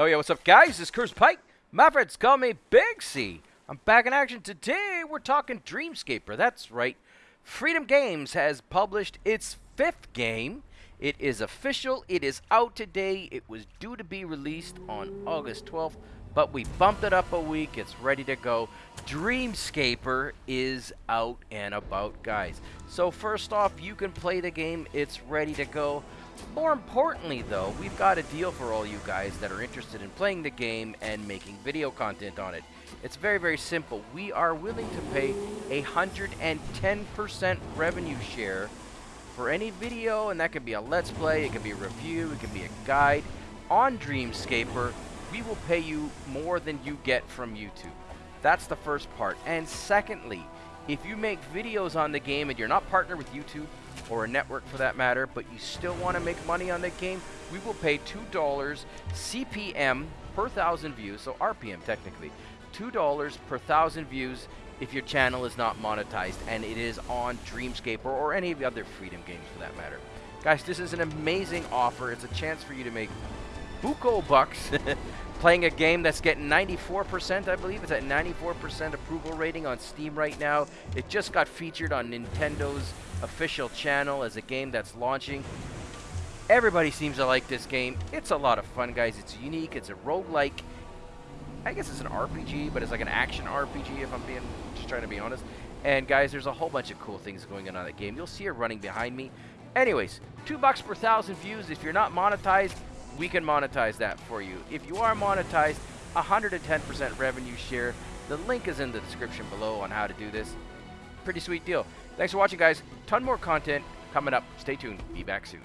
Hell yeah, what's up, guys? This is Curse Pike. My friends call me Big C. I'm back in action today. We're talking Dreamscaper. That's right. Freedom Games has published its fifth game. It is official. It is out today. It was due to be released on August 12th, but we bumped it up a week. It's ready to go. Dreamscaper is out and about, guys. So first off, you can play the game. It's ready to go. More importantly, though, we've got a deal for all you guys that are interested in playing the game and making video content on it. It's very, very simple. We are willing to pay a 110% revenue share for any video, and that could be a Let's Play, it could be a review, it could be a guide on Dreamscaper. We will pay you more than you get from YouTube. That's the first part. And secondly, if you make videos on the game and you're not partnered with YouTube or a network for that matter, but you still want to make money on the game, we will pay $2 CPM per thousand views, so RPM technically, $2 per thousand views if your channel is not monetized and it is on Dreamscaper or any of the other Freedom games for that matter. Guys, this is an amazing offer. It's a chance for you to make buco bucks playing a game that's getting 94%, I believe. It's at 94% approval rating on Steam right now. It just got featured on Nintendo's official channel as a game that's launching. Everybody seems to like this game. It's a lot of fun, guys. It's unique. It's a roguelike. I guess it's an RPG, but it's like an action RPG if I'm being just trying to be honest. And guys, there's a whole bunch of cool things going on in that game. You'll see it running behind me. Anyways, two bucks per thousand views. If you're not monetized, we can monetize that for you. If you are monetized, 110% revenue share. The link is in the description below on how to do this. Pretty sweet deal. Thanks for watching, guys. Ton more content coming up. Stay tuned. Be back soon.